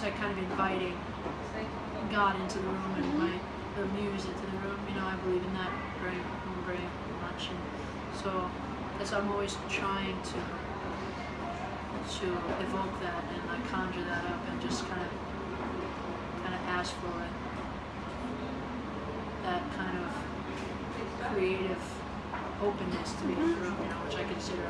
I'm like kind of inviting God into the room and mm-hmm. my the muse into the room. You know, I believe in that very very much, and so that's I'm always trying to to evoke that and like conjure that up and just kind of kind of ask for it. That kind of creative openness to be in the room, you know, which I consider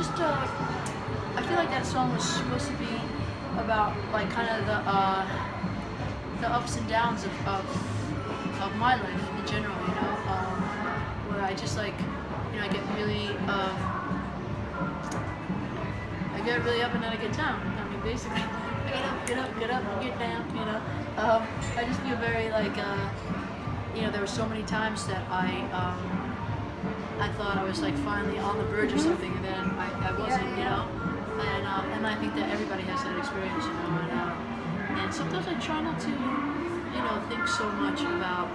just uh, I feel like that song was supposed to be about like kind of the uh, the ups and downs of, of of my life in general. You know, um, where I just like you know I get really um, I get really up and then I get down. I mean, basically, get up, get up, get up, get down. You know, um, I just feel very like uh, you know there were so many times that I. Um, I thought I was like finally on the verge of something, and then I, I wasn't, you know. And um, and I think that everybody has that experience, you know. And uh, and sometimes I try not to, you know, think so much about.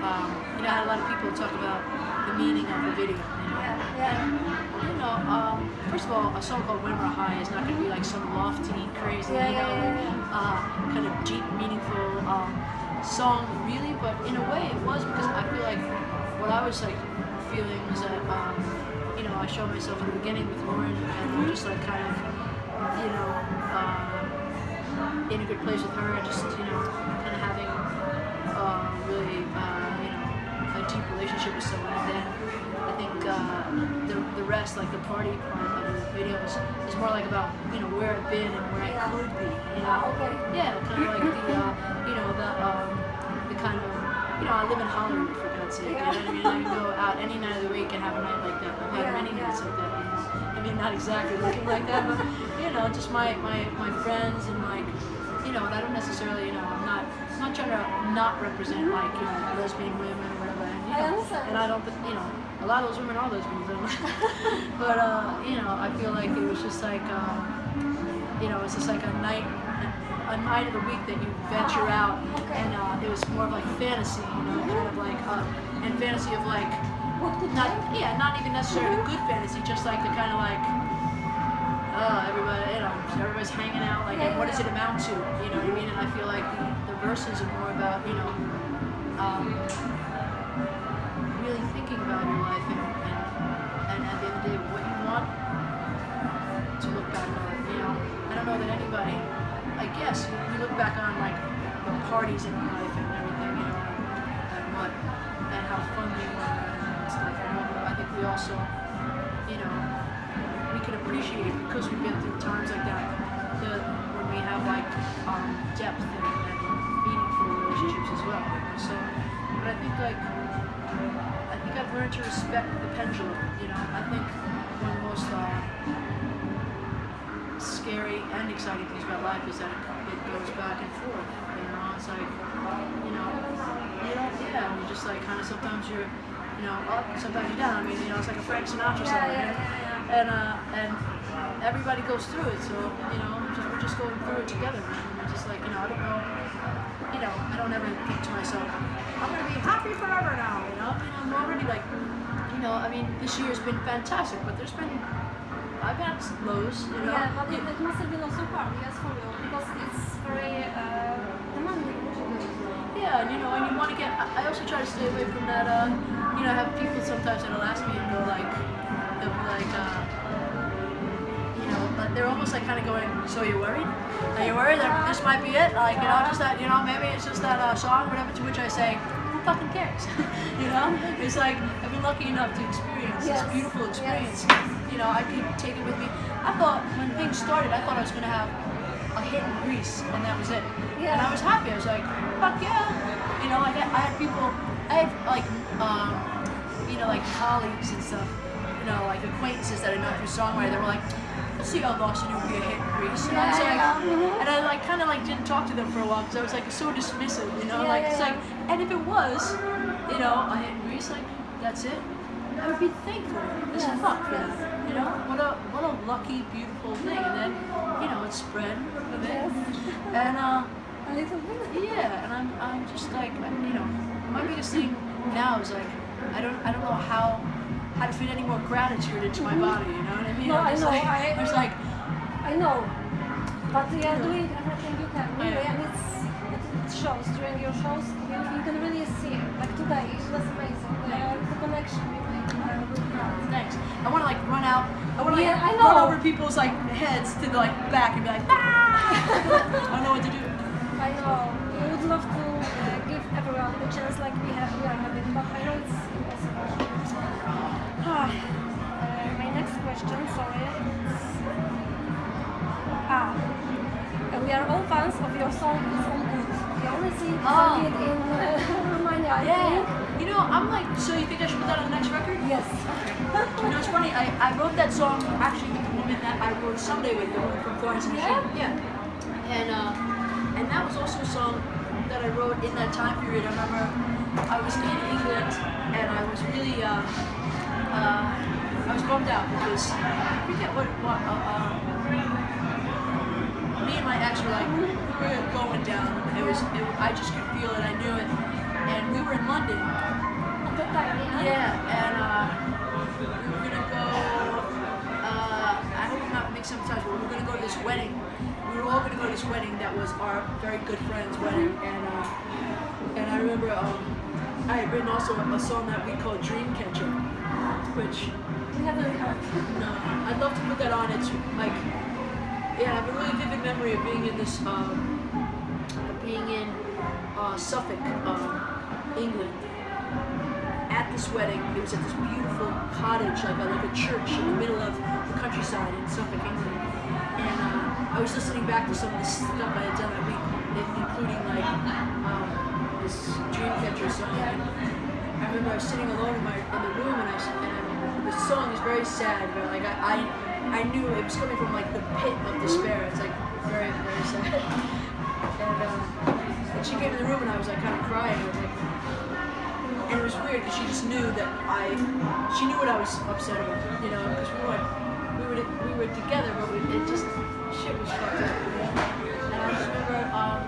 Um, you know, I had a lot of people talk about the meaning of the video. You know, Yeah, yeah. And, you know, um, first of all, a song called "When We're High" is not going to be like some lofty, crazy, you know. Uh, kind of deep, meaningful um, song, really. But in a way, it was because I feel like what I was like feeling was that um, you know I showed myself in the beginning with Lauren, and I'm just like kind of you know uh, in a good place with her, and just you know kind of having uh, really uh, you know a deep relationship with someone, and then I think uh, the the rest, like the party part of the videos, is more like about you know where I've been and where I could be, you know. okay. Yeah, kind of like the, uh, you know, the, um, the kind of, you know, I live in Hollywood for God's sake. You know what I mean? I can go out any night of the week and have a night like that. I've had many nights like that. You know? I mean, not exactly looking like that, but you know, just my my my friends and like, you know, and I don't necessarily, you know, I'm not I'm not trying to not represent like you know lesbian women or whatever. And, you I know, and I don't, you know, a lot of those women are lesbians. But uh, you know, I feel like it was just like. Um, you know, it's just like a night, a night of the week that you venture out, Okay. and uh, it was more of like fantasy, you know, kind of like, uh, and fantasy of like, not, yeah, not even necessarily the good fantasy, just like the kind of like, uh, everybody, you know, everybody's hanging out, like, and what does it amount to, you know what I mean? And I feel like the, the verses are more about, you know, um, really thinking about your life and, and, and at the end of the day, what you want to look back on. You know, I don't know that anybody. Guess you, you look back on like the parties in life and everything, you know, and what and how fun they were and stuff. Know, I think we also, you know, we can appreciate it because we've been through times like that. The, when we have like um, depth and, and meaningful relationships as well. So, but I think like I think I've learned to respect the pendulum. You know, I think the most uh, scary and exciting things about life is that it, it goes back and forth. You know, it's like, you know, you don't, yeah, and you just like kind of sometimes you're, you know, up, sometimes you're down. I mean, you know, it's like a Frank Sinatra song. yeah, you know? yeah, yeah. And uh, and everybody goes through it. So you know, just, we're just going through it together. Man. We're just like, you know, I don't know, you know, I don't ever think to myself, I'm gonna be happy forever now. You know, I mean, I'm already like, you know, I mean, this year's been fantastic, but there's been I've had lows, you know. Yeah, but it, it must have been also hard, yes, for you, because it's very uh, demanding. Yeah, and you know, and you want to get. I also try to stay away from that. Uh, you know, I have people sometimes that'll ask me and go like, they'll be like, uh, you know, of they're almost like kind of going. So you're worried? Are you worried that this might be it? Like you know, just that you know maybe it's just that uh, song, whatever. To which I say, who fucking cares? you know, it's like I've been lucky enough to experience Yes. this beautiful Yes. You know, I could take it with me. I thought when things started, I thought I was gonna have a hit in Greece, and that was it. Yeah. And I was happy. I was like, fuck yeah. You know, I had, I had people, I had like, um, you know, like colleagues and stuff, you know, like acquaintances that I know through songwriting. They were like, let's see how Lost You would be a hit in Greece. And I was Yeah, like, yeah, mhm. and I like kind of like didn't talk to them for a while because I was like so dismissive, you know, Yeah, like yeah, it's yeah. like, and if it was, you know, a hit in Greece, like that's it. I would be thankful as fuck for that. You know, what a what a lucky, beautiful thing. And then, you know, it spread a bit. Yes. And uh, A little bit. yeah, and I'm, I'm just like, you know, my biggest thing now is like, I don't, I don't know how, how to fit any more gratitude into my body. You know what I mean? No, I'm know, Like, I- I'm like, I know, but you are doing everything you can, really, Yeah. and it's, it, it shows during your shows. You, you can really see it. Like today, it was amazing. The, the connection you made thanks. I want to like run out. I want to like Yeah, I run over people's like heads to the like back and be like, ah! I don't know what to do. I know. We would love to uh, give everyone the chance like we have, we are having, but I know it's impossible. Ah, uh, my next question, sorry. is- Ah, uh, we are all fans of your song "It's All Good." The only thing Oh. it in uh, Romania, I think. You know, I'm like, so you think I should put that on the next record? Yes. You know, it's funny. I, I wrote that song actually with the woman that I wrote someday with, the woman from Florence and the Yeah? Yeah. And uh, and that was also a song that I wrote in that time period. I remember I was in England and I was really uh, uh, I was bummed out because I forget what what uh, uh, me and my ex were like we were going down. It was it, I just could feel it. I knew it. We were in London At the time, yeah. yeah, and uh, we were gonna go. Uh, I hope I'm not mixing up times, but we were gonna go to this wedding. We were all gonna go to this wedding that was our very good friend's wedding, and uh, and I remember um, I had written also a, song that we called Dreamcatcher, which We haven't heard. no, I'd love to put that on. It's like, yeah, I have a really vivid memory of being in this, um, of being in uh, Suffolk, um, England, at this wedding. It was at this beautiful cottage, like a, like a church in the middle of the countryside in Suffolk, England. And uh, I was listening back to some of the stuff I had done that week, including like um, this Dreamcatcher song. And I remember I was sitting alone in my in the room, and I and I, the song is very sad, but like I, I I knew it was coming from like the pit of despair. It's like very very sad. And, uh, and she came in the room, and I was like kind of crying. And it was weird because she just knew that I, she knew what I was upset about, you know, because we were, we were, we were together, but we, it just, shit was fucked up. And I just remember, um,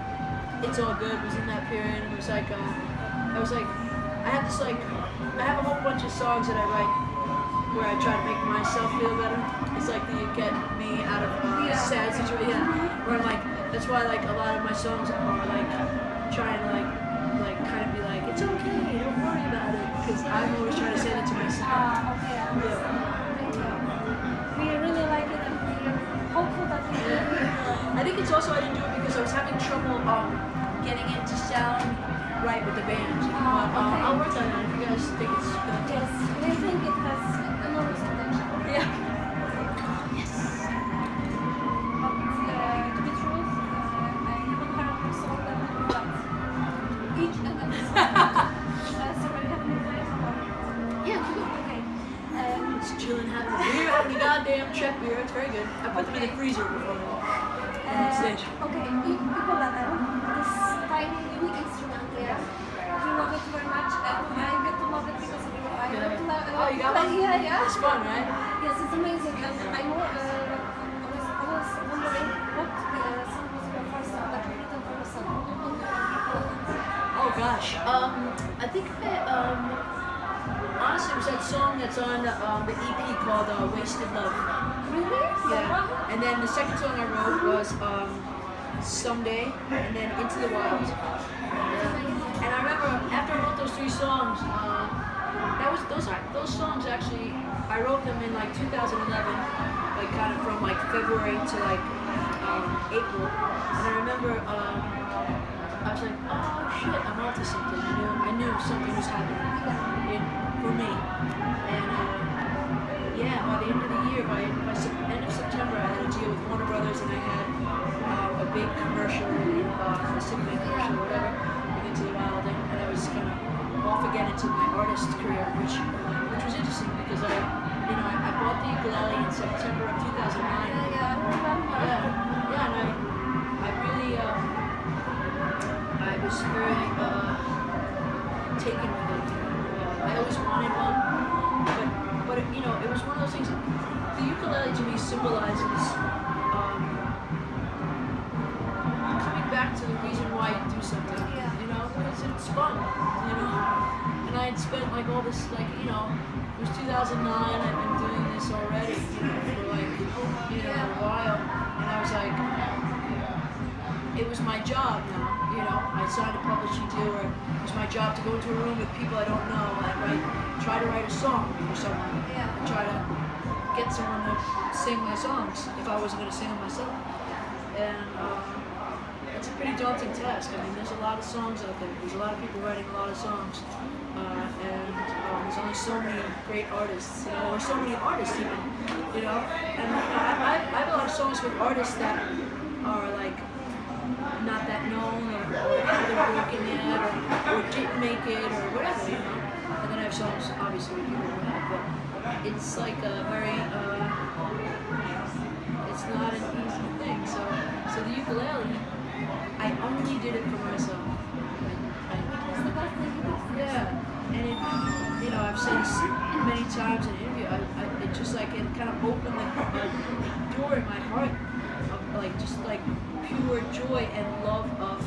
it's all good was in that period, and it was like, uh, I was like, I have this like, I have a whole bunch of songs that I write where I try to make myself feel better. It's like the get me out of Yeah. sad situation. Yeah. Where like, that's why like a lot of my songs are like trying to like I'm always trying to say that to myself. Ah, okay, I understand. Thank you. We really like it and we are hopeful that we will be uh, I think it's also I didn't do it because I was having trouble um getting it to sound right with the band. Oh, but, um, okay. I'll work on it if you guys think it's good. Yes, we think it has gosh. Um, I think that um, honestly, it was that song that's on um, the EP called uh, "Wasted Love." Really? Yeah. And then the second song I wrote was um, "Someday," and then "Into the Wild." Yeah. And I remember after I wrote those three songs, uh, that was those are those songs actually. I wrote them in like 2011, like kind of from like February to like um, April. And I remember um, I was like, oh shit, I'm onto something. I knew I knew something was happening in, for me. And uh, yeah, by the end of the year, by, by end of September, I had a deal with Warner Brothers, and I had uh, a big commercial, uh, a Sigma commercial, whatever, with Into the Wild, and, and I was kind of off again into my artist career, which which was interesting because I, you know, I, I bought the ukulele in September of 2009. Yeah, yeah, I remember. Yeah, yeah, and I, I really, um, I was very uh, taken with it. Uh, I always wanted one, but, but it, you know, it was one of those things. The ukulele to me symbolizes um, coming back to the reason why you do something. Yeah. You know, because it's fun. You know, and I had spent like all this, like you know, it was 2009. I've been doing this already, you know, for like you know a while, and I was like, it was my job now. You know, I signed a publishing deal where it was my job to go into a room with people I don't know and write, try to write a song for someone, Yeah. and try to get someone to sing my songs if I wasn't going to sing them myself. And um, it's a pretty daunting task. I mean, there's a lot of songs out there. There's a lot of people writing a lot of songs, uh, and um, there's only so many great artists, you know, or so many artists even, you know. And you know, I, I, I have a lot of songs with artists that are like not that known, or, or or, or didn't make it, or whatever, you know. And then I have songs, obviously, people who have, but it's like a very, uh, it's not an easy thing. So, so the ukulele, I only did it for myself. Yeah, and it, you know, I've said this many times in interview. I, I, it just like it kind of opened the door in my heart of like just like pure joy and love of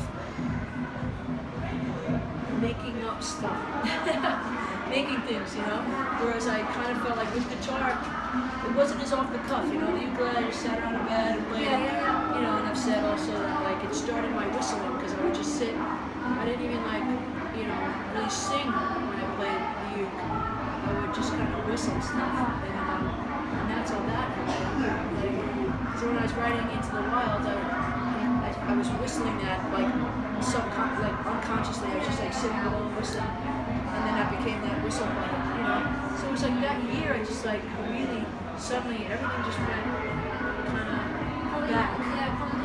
making up stuff, making things, you know. Whereas I kind of felt like with guitar, it wasn't as off the cuff, you know. The ukulele, I just sat around in bed and played, you know. And I've said also that like it started my whistling because I would just sit. I didn't even like, you know, really sing when I played the uke. I would just kind of whistle stuff, and, um, and that's all that. Like, so when I was writing Into the Wild, I, I, I was whistling that like subcon like unconsciously. I was just like sitting alone whistling, and then I became that whistle player, you know. So it was like that year. I just like really suddenly everything just went kind of back.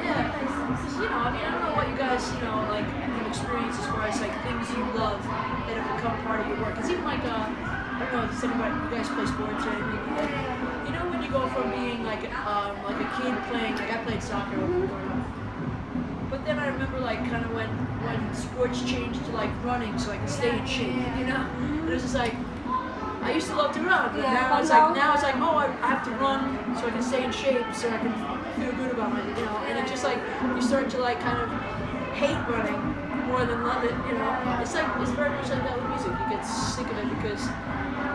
Yeah, you know, I mean, I don't know what you guys, you know, like have experienced as far as like things you love that have become part of your work. Because even like, uh, I don't know, does anybody, you guys play sports or anything? You know when you go from being like um, like a kid playing like I played soccer. But then I remember like kind of when when sports changed to like running so I could stay in shape, you know? And it was just like I used to love to run, but Yeah, now it's like now- it's like oh I, have to run so I can stay in shape so I can feel good about my you know and it's just like you start to like kind of hate running more than love it, you know. It's like it's very much like that with music. You get sick of it because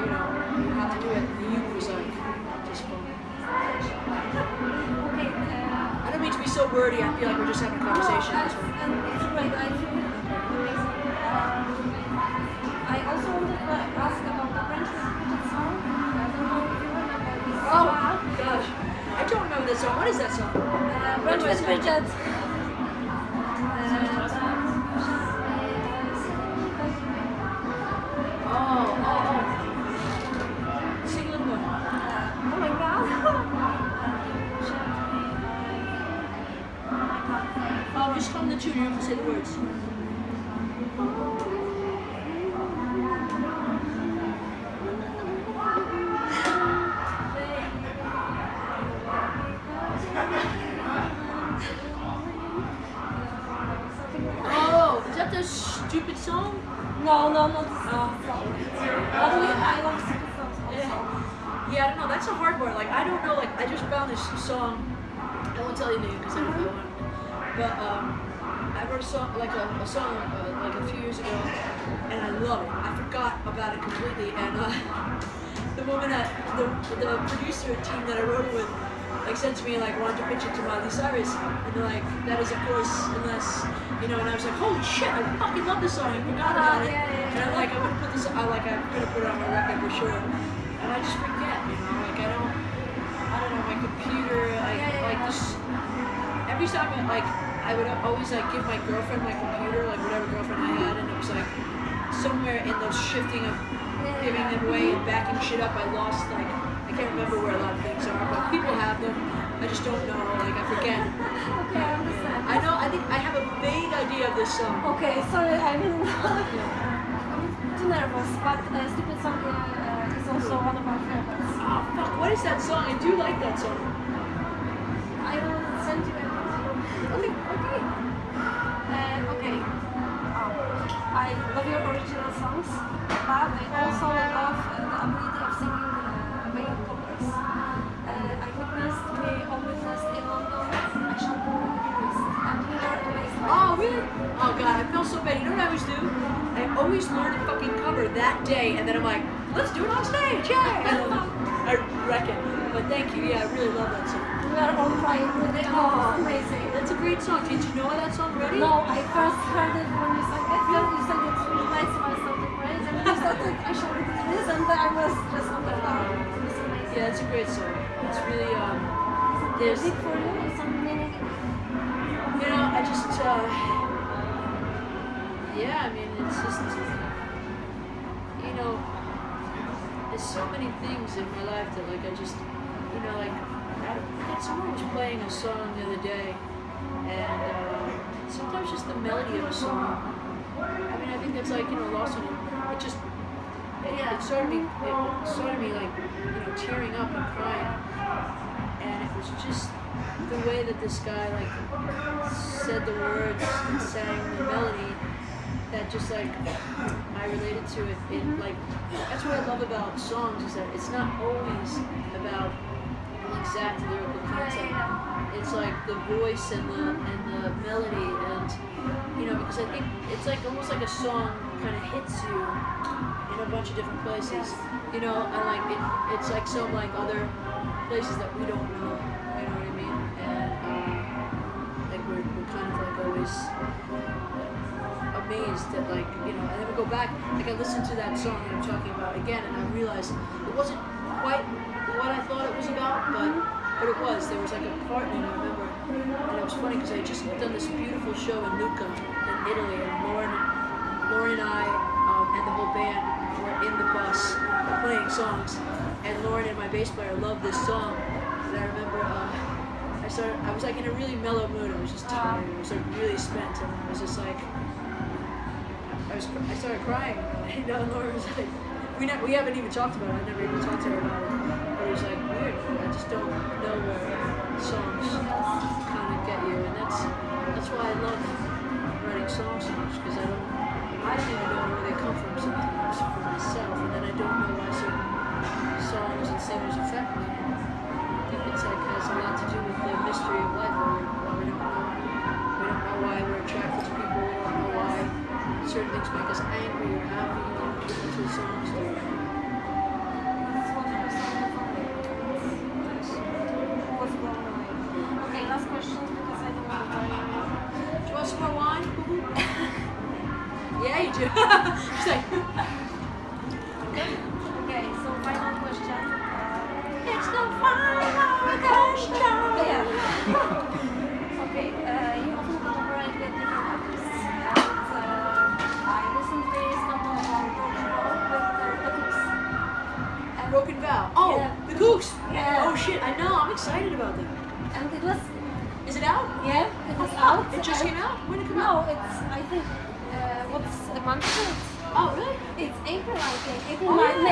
you know you have to do it. And the youth was like so wordy. I feel like we're just having a conversation. No, This that's- one. and it's great. I feel amazing. Um, I also wanted to ask about the French Repeated song. I don't know if you remember this. Oh gosh, I don't remember that song. What is that song? Uh, French Which the tune. You have to say the words. Oh, is that the stupid song? No, no, no. the song. But we, I love stupid songs also. Yeah. I don't know. That's a hard one. Like, I don't know. Like, I just found this song. I won't tell you the name because I don't know it. But um, I wrote a song, like a, a song, uh, like a few years ago, and I love it. I forgot about it completely, and uh, the woman that the the producer team that I wrote it with, like said to me like wanted to pitch it to Miley Cyrus, and they're like, that is of course unless you know. And I was like, holy shit, I fucking love this song. I forgot about it. And I'm like, I'm gonna put this. I like, I'm gonna put it on my record for sure. And I just forget, you know, like I don't. I don't know. My computer, like like this. Every time, I, like I would always like give my girlfriend my computer, like whatever girlfriend I had, and it was like somewhere in the shifting of giving them away and backing shit up, I lost like I can't remember where a lot of things are, but people have them. I just don't know. Like I forget. Okay, I understand. I know. I think I have a vague idea of this song. Okay, sorry, I mean, I'm too nervous, but uh, Stupid Song uh, uh, is also one of my favorites. Oh fuck! What is that song? I do like that song. I will send you okay. Um, I love your original songs, but I also love uh, the ability of singing uh, backup covers. Uh, I witnessed, we witnessed in London, I shall go with and we were amazed by Oh really? Oh god, I feel so bad. You know what I always do? I always learn a fucking cover that day, and then I'm like, let's do it on stage, yay! I wreck it. But thank you. Yeah, I really love that song. We were all crying with it. Oh, it's amazing. That's a great song. Did you know that song already? No, I first heard it when you sang it. Then you sang it really nice, so I started crying. And you started, I shall do this, and then I was just on the floor. It was amazing. Yeah, it's a great song. It's really um. Is There's, it for you? Some meaning? you know, I just uh. Yeah, I mean, it's just. You know, there's so many things in my life that like I just, you know, like I, someone was playing a song the other day, and uh, sometimes just the melody of a song. I mean, I think that's like you know, lost in it. It just it, it started me it started me like you know tearing up and crying, and it was just the way that this guy like said the words and sang the melody that just like I related to it. It like that's what I love about songs is that it's not always about exact lyrical content. It's like the voice and the and the melody and you know because I think it's like almost like a song kind of hits you in a bunch of different places. You know, and like it, it's like some like other places that we don't know. You know what I mean? And um, like we're, we're kind of like always amazed that like you know and then we go back like I listened to that song that I'm talking about again and I realized it wasn't quite what I thought it was about but but it was there was like a part in it I remember and it was funny because I had just done this beautiful show in Lucca in Italy and Lauren Lauren and I um, and the whole band were in the bus playing songs and Lauren and my bass player loved this song and I remember uh, I started I was like in a really mellow mood I was just tired I was like really spent and I was just like I was I started crying. You know, and Laura was like, we ne- we haven't even talked about it. I've never even talked to her about it. Was like weird. I just don't know where songs kind of get you, and that's that's why I love writing songs so much because I don't I don't even know where they come from sometimes for myself, and then I don't know why certain songs and singers affect me. I think it's like has a lot to do with the mystery of life, where we, we don't know we don't know why we're attracted to people. We don't know why certain things make us angry or happy. Listen to songs. Or,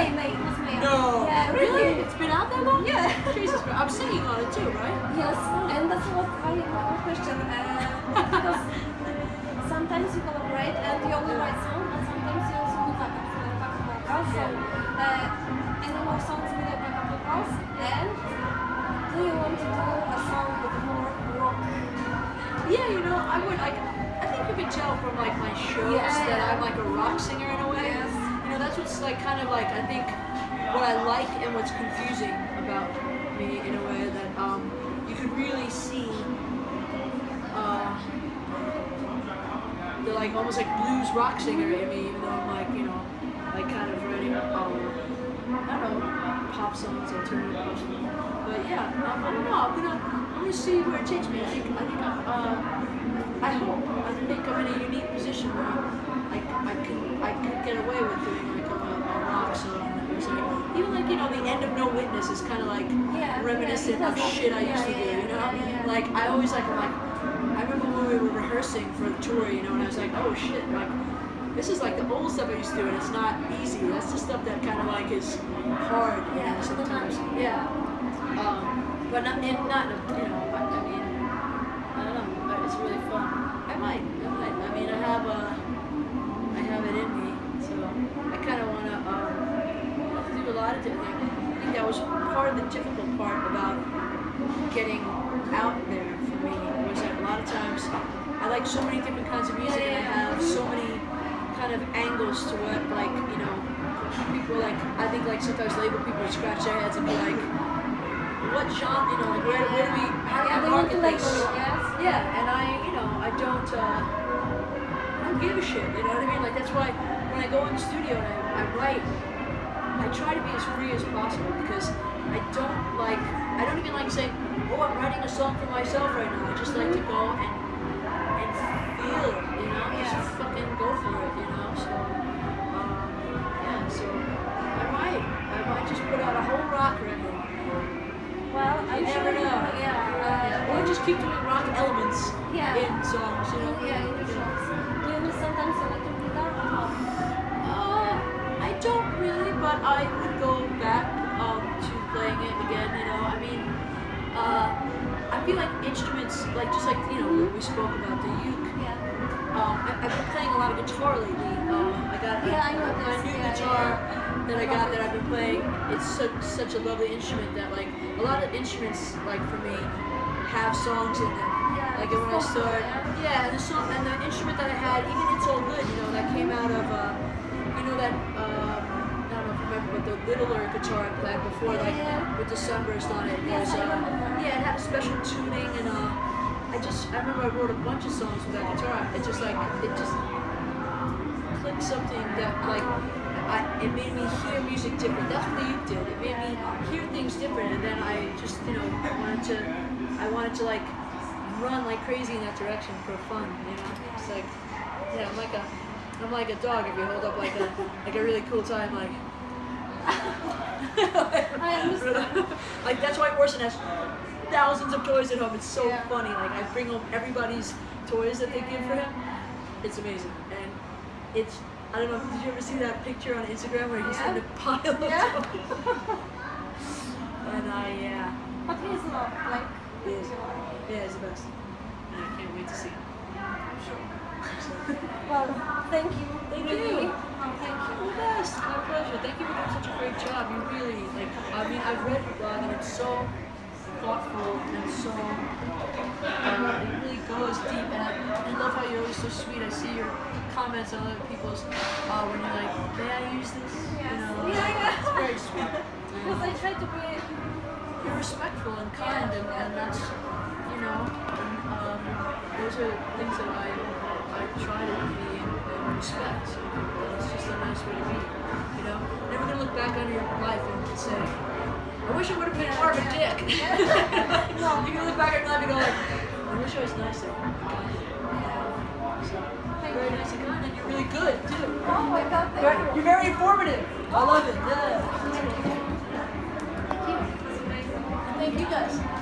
May. May, May, it was May. No. Yeah, Really? It's been out that long? Yeah. Jesus Christ. I'm singing on it too, right? Yes, and that's what I my question. Uh, because sometimes you collaborate and you only write songs, and sometimes you also do backup, backup vocals. So, uh, any more songs with the backup vocals? And do you want to do a song with more rock? Yeah, you know, I would like. I think you can tell from like my shows Yeah. that I'm like a rock singer know, that's what's like kind of like I think what I like and what's confusing about me in a way that um, you could really see uh, the like almost like blues rock singer in me, even though I'm like you know like kind of writing um, I don't know pop songs, alternative pop songs. But yeah, um, I don't know. I'm gonna I'm gonna see where it takes me. I think I think I'm, uh, I hope I think I'm in a unique position where I, I can I could get away with doing like a, a rock song or something. Even like you know the end of No Witness is kind of like Yeah, reminiscent yeah, of it shit I used to do. You know, like I always like I'm like I remember when we were rehearsing for the tour. You know, and I was like, oh shit, like this is like the old stuff I used to do, and it's not easy. That's the stuff that kind of like is hard, you Yeah, know, sometimes. Yeah. Um, but not in not you know. I, I I don't know. But it's really fun. I might. I might. I mean, I have uh, I have it in me, so I kind of want to um, do a lot of different things. I think that was part of the difficult part about getting out there for me was that a lot of times I like so many different kinds of music and I have so many kind of angles to what like you know people like I think like sometimes label people scratch their heads and be like what genre you know like where, where do we how do we market this? yeah and I you know I don't uh, I don't give a shit you know what I mean? Like that's why when I go in the studio and I, I write I try to be as free as possible because I don't like I don't even like saying, oh I'm writing a song for myself right now. I just like to go and and feel it, you know? Yeah. Just fucking go for it, you know? So um, yeah, so I might. I might just put out a whole rock record. Well, I You never know. Yeah. Uh. Or just keep doing rock elements Yeah. in songs, you know? Yeah, in songs. Do you miss sometimes electric guitar? Uh, I don't really, but I like just like you know, we spoke about the uke. Yeah. Um, I, I've been playing a lot of guitar lately. Um, I got a, Yeah, I know my this. new Yeah, guitar yeah, that I got that I've been playing. It's such, such a lovely instrument that like a lot of instruments like for me have songs in them. Yeah, Like when I it's also, start, yeah. and the song and the instrument that I had, even it's all good, you know, that came out of, uh, you know that, um, I don't know if you remember, but the littler guitar I played before, like Yeah. with the sunburst on it. Yes, I uh, yeah, it had a special tuning, and uh, just, I remember I wrote a bunch of songs with that guitar. It just like, it just clicked something that like. I, it made me hear music different. That's what the uke did. It made me hear things different, and then I just, you know, wanted to, I wanted to like run like crazy in that direction for fun. You know, it's like, yeah, I'm like a, I'm like a dog if you hold up like a, like a really cool time, like, I understand. like that's why Orson has thousands of toys at home. It's so Yeah. funny. Like I bring home everybody's toys that they give for him. It's amazing, and it's. I don't know. Did you ever see that picture on Instagram where he's in Yeah. a pile of Yeah. toys? and I, yeah, But he's not like. He is. yeah, he's the best. And I can't wait to see him. I'm sure. well, thank you. Thank you. Oh, thank you. The best. My pleasure. Thank you for doing such a great job. You really like. I mean, I've read your blog and it's so thoughtful and so. Uh, it really goes deep, and I, I love how you're always so sweet. I see your comments on other people's uh, when you're like, "May I use this?" Yes. You know, Yeah, yeah. it's very sweet. Because I try to be. You're respectful and kind, and, and that's, you know, and, um, those are things that I I try to be and, and respect. And it's just a nice way to be, you know. Never gonna look back on your life and say, I wish I would have been more of a dick. No. You can look back at life and go like, I wish I was nicer. So, Thank very you. nice and kind, and you're really good too. Oh my god, thank Very- you. You're very informative. I love it. Yeah. Thank you. It's amazing. Thank you guys.